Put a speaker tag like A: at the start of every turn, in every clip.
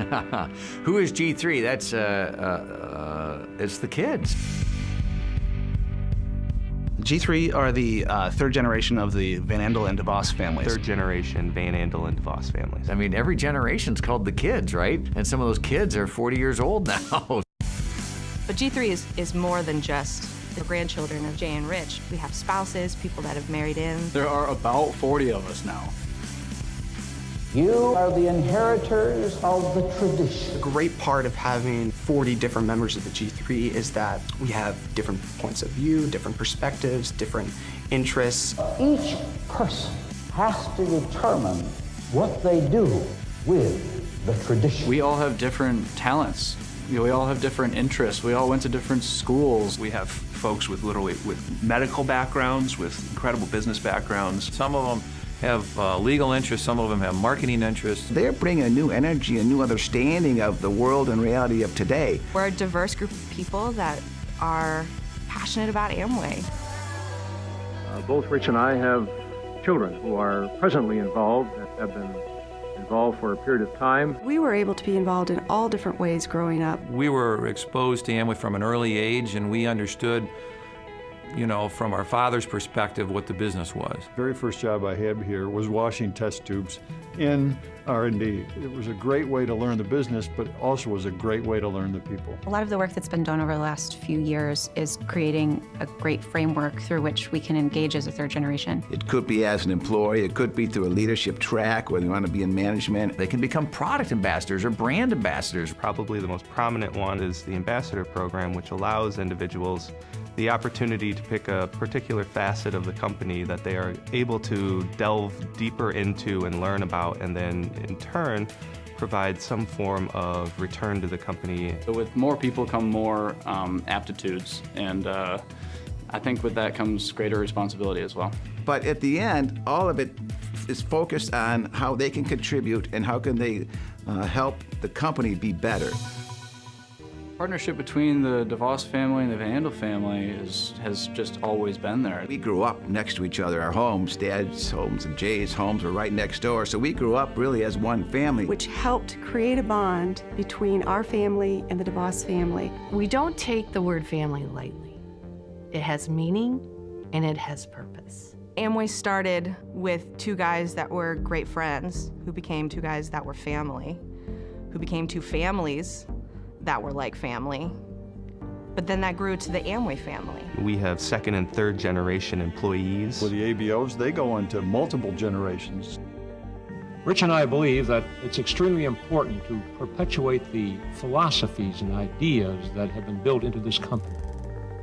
A: Who is G3? That's, uh, uh, uh, it's the kids.
B: G3 are the uh, third generation of the Van Andel and DeVos families.
C: Third generation Van Andel and DeVos families.
A: I mean, every generation's called the kids, right? And some of those kids are 40 years old now.
D: But G3 is, is more than just the grandchildren of Jay and Rich. We have spouses, people that have married in.
E: There are about 40 of us now.
F: You are the inheritors of the tradition.
G: A great part of having 40 different members of the G3 is that we have different points of view, different perspectives, different interests.
F: Each person has to determine what they do with the tradition.
E: We all have different talents. We all have different interests. We all went to different schools.
C: We have folks with literally with medical backgrounds, with incredible business backgrounds.
H: Some of them have uh, legal interests, some of them have marketing interests.
I: They're bringing a new energy, a new understanding of the world and reality of today.
D: We're a diverse group of people that are passionate about Amway.
J: Uh, both Rich and I have children who are presently involved, that have been involved for a period of time.
K: We were able to be involved in all different ways growing up.
H: We were exposed to Amway from an early age and we understood you know, from our father's perspective, what the business was.
L: very first job I had here was washing test tubes in R&D. It was a great way to learn the business, but also was a great way to learn the people.
M: A lot of the work that's been done over the last few years is creating a great framework through which we can engage as a third generation.
I: It could be as an employee, it could be through a leadership track where they want to be in management.
A: They can become product ambassadors or brand ambassadors.
C: Probably the most prominent one is the ambassador program, which allows individuals the opportunity to pick a particular facet of the company that they are able to delve deeper into and learn about, and then in turn, provide some form of return to the company.
E: So with more people come more um, aptitudes, and uh, I think with that comes greater responsibility as well.
I: But at the end, all of it is focused on how they can contribute and how can they uh, help the company be better
E: partnership between the DeVos family and the Van Andel family is, has just always been there.
I: We grew up next to each other. Our homes, Dad's homes and Jay's homes were right next door. So we grew up really as one family.
K: Which helped create a bond between our family and the DeVos family.
N: We don't take the word family lightly. It has meaning and it has purpose.
D: Amway started with two guys that were great friends, who became two guys that were family, who became two families that were like family. But then that grew to the Amway family.
C: We have second and third generation employees.
L: With the ABOs, they go into multiple generations.
O: Rich and I believe that it's extremely important to perpetuate the philosophies and ideas that have been built into this company.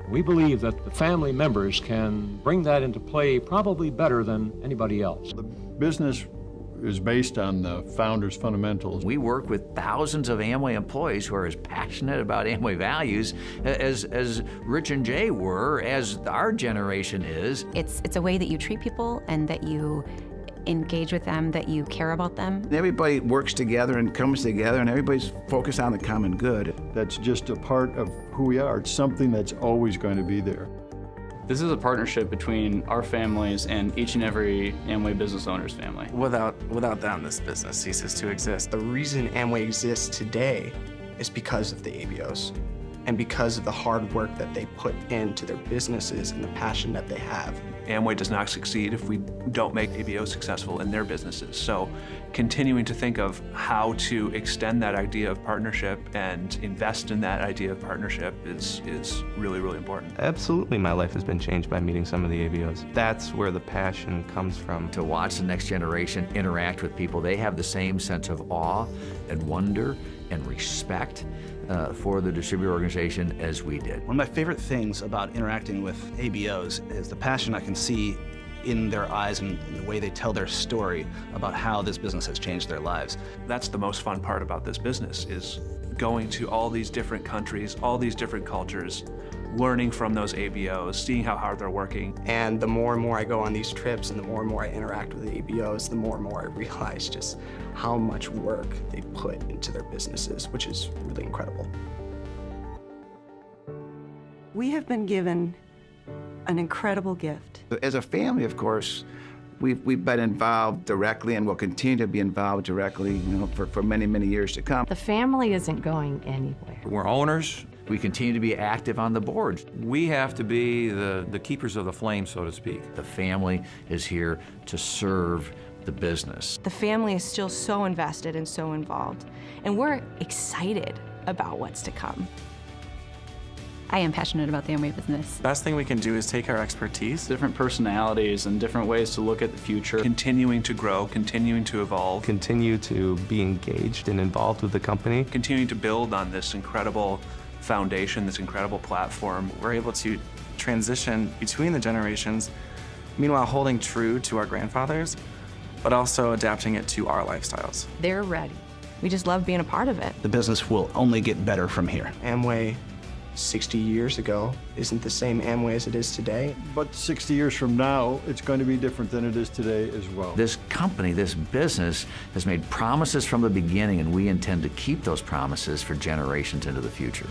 O: We believe that the family members can bring that into play probably better than anybody else.
L: The business is based on the founder's fundamentals.
A: We work with thousands of Amway employees who are as passionate about Amway values as, as Rich and Jay were, as our generation is.
M: It's, it's a way that you treat people and that you engage with them, that you care about them.
I: Everybody works together and comes together and everybody's focused on the common good.
L: That's just a part of who we are. It's something that's always going to be there.
E: This is a partnership between our families and each and every Amway business owner's family.
G: Without, without them, this business ceases to exist. The reason Amway exists today is because of the ABOs and because of the hard work that they put into their businesses and the passion that they have.
C: Amway does not succeed if we don't make ABOs successful in their businesses. So continuing to think of how to extend that idea of partnership and invest in that idea of partnership is, is really, really important. Absolutely, my life has been changed by meeting some of the ABOs. That's where the passion comes from.
A: To watch the next generation interact with people, they have the same sense of awe and wonder and respect uh, for the distributor organization as we did.
B: One of my favorite things about interacting with ABOs is the passion I can see in their eyes and the way they tell their story about how this business has changed their lives.
C: That's the most fun part about this business is going to all these different countries, all these different cultures, learning from those ABOs, seeing how hard they're working.
G: And the more and more I go on these trips and the more and more I interact with the ABOs, the more and more I realize just how much work they put into their businesses, which is really incredible.
K: We have been given an incredible gift.
I: As a family, of course, We've, we've been involved directly and will continue to be involved directly, you know, for, for many, many years to come.
N: The family isn't going anywhere.
H: We're owners.
A: We continue to be active on the board.
H: We have to be the, the keepers of the flame, so to speak.
A: The family is here to serve the business.
D: The family is still so invested and so involved, and we're excited about what's to come.
M: I am passionate about the Amway business.
P: The best thing we can do is take our expertise.
E: Different personalities and different ways to look at the future.
C: Continuing to grow, continuing to evolve.
P: Continue to be engaged and involved with the company.
C: Continuing to build on this incredible foundation, this incredible platform.
P: We're able to transition between the generations, meanwhile holding true to our grandfathers, but also adapting it to our lifestyles.
N: They're ready.
D: We just love being a part of it.
B: The business will only get better from here.
G: Amway 60 years ago isn't the same Amway as it is today.
L: But 60 years from now, it's going to be different than it is today as well.
A: This company, this business, has made promises from the beginning, and we intend to keep those promises for generations into the future.